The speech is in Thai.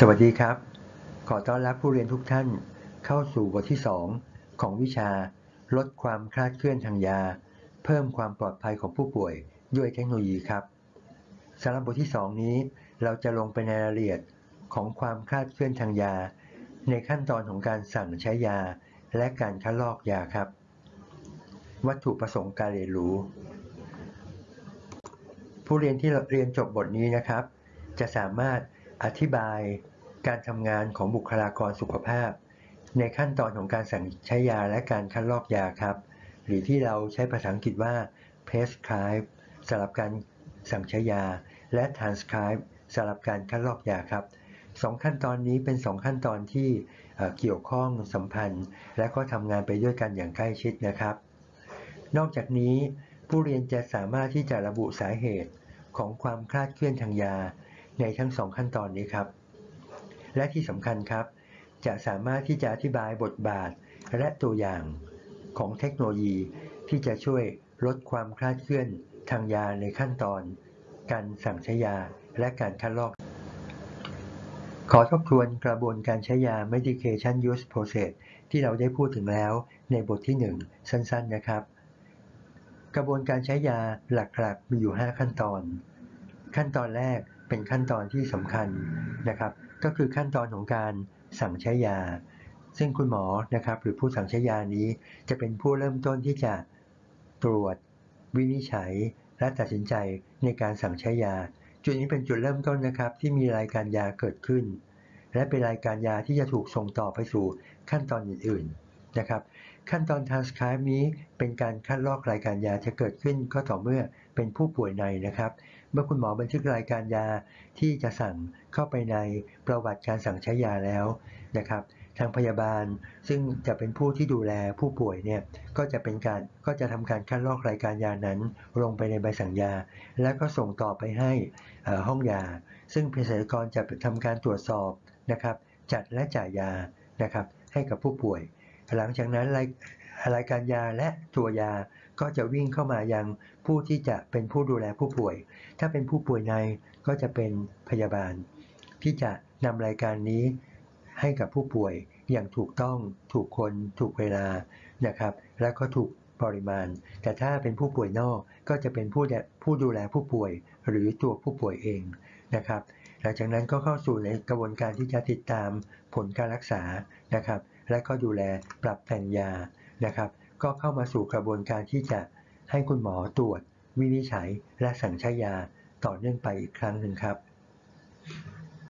สวัสดีครับ ขอต้อนรับผู้เรียนทุกท่านเข้าสู่บทที่ 2 ของวิชา ลดความคลาดเคลื่อนทางยา เพิ่มความปลอดภัยของผู้ป่วยด้วยเทคโนโลยีครับสำหรับบทที่ 2 นี้ เราจะลงไปในรายละเอียดของความคลาดเคลื่อนทางยา ในขั้นตอนของการสั่งใช้ยา และการคัดลอกยาครับ วัตถุประสงค์การเรียนรู้ ผู้เรียนที่เรียนจบบทนี้นะครับ จะสามารถ อธิบายการทำงานของบุคลากรสุขภาพ ในขั้นตอนของการสั่งใช้ยาและการคัดลอกยาครับ หรือที่เราใช้ภาษาอังกฤษว่า prescribe สำหรับการสั่งใช้ยา และ transcribe สำหรับการคัดลอกยาครับสองขั้นตอนนี้เป็นสองขั้นตอนที่เกี่ยวข้องสัมพันธ์ และก็ทำงานไปด้วยกันอย่างใกล้ชิดนะครับ นอกจากนี้ผู้เรียนจะสามารถที่จะระบุสาเหตุของความคลาดเคลื่อนทางยา ในทั้งสองขั้นตอนนี้ครับ และที่สำคัญครับ จะสามารถที่จะอธิบายบทบาทและตัวอย่างของเทคโนโลยีที่จะช่วยลดความคลาดเคลื่อนทางยาในขั้นตอน การสั่งใช้ยาและการคัดลอก ขอทบทวนกระบวนการใช้ยา medication use process ที่เราได้พูดถึงแล้วในบทที่ 1 สั้นๆนะครับ กระบวนการใช้ยาหลักๆมีอยู่ 5 ขั้นตอน ขั้นตอนแรก เป็นขั้นตอนที่สำคัญนะครับ ก็คือขั้นตอนของการสั่งใช้ยา ซึ่งคุณหมอนะครับหรือผู้สั่งใช้ยานี้จะเป็นผู้เริ่มต้นที่จะตรวจวินิจฉัย และตัดสินใจในการสั่งใช้ยา จุดนี้เป็นจุดเริ่มต้นนะครับ ที่มีรายการยาเกิดขึ้น และเป็นรายการยาที่จะถูกส่งต่อไปสู่ขั้นตอนอื่นๆนะครับ ขั้นตอน transcribe นี้เป็นการคัดลอกรายการยาจะเกิดขึ้นก็ต่อเมื่อเป็นผู้ป่วยในนะครับ เมื่อคุณหมอบันทึกรายการยาที่จะสั่งเข้าไปในประวัติการสั่งใช้ยาแล้วนะครับ ทางพยาบาลซึ่งจะเป็นผู้ที่ดูแลผู้ป่วยเนี่ยก็จะเป็นการก็จะทำการคัดลอกรายการยานั้น ลงไปในใบสั่งยา แล้วก็ส่งต่อไปให้ห้องยา ซึ่งเภสัชกรจะทำการตรวจสอบนะครับ จัดและจ่ายยานะครับให้กับผู้ป่วย หลังจากนั้น รายการยาและตัวยาก็จะวิ่งเข้ามายังผู้ที่จะเป็นผู้ดูแลผู้ป่วย ถ้าเป็นผู้ป่วยในก็จะเป็นพยาบาล ที่จะนำรายการนี้ให้กับผู้ป่วยอย่างถูกต้องถูกคนถูกเวลานะครับ และก็ถูกปริมาณ แต่ถ้าเป็นผู้ป่วยนอกก็จะเป็นผู้ผู้ดูแลผู้ป่วยหรือตัวผู้ป่วยเองนะครับ หลังจากนั้นก็เข้าสู่ในกระบวนการที่จะติดตามผลการรักษานะครับ และก็ดูแลปรับแต่งยา นะครับ ก็เข้ามาสู่กระบวนการที่จะให้คุณหมอตรวจ วินิจฉัย และสั่งใช้ยาต่อเนื่องไปอีกครั้งหนึ่งครับ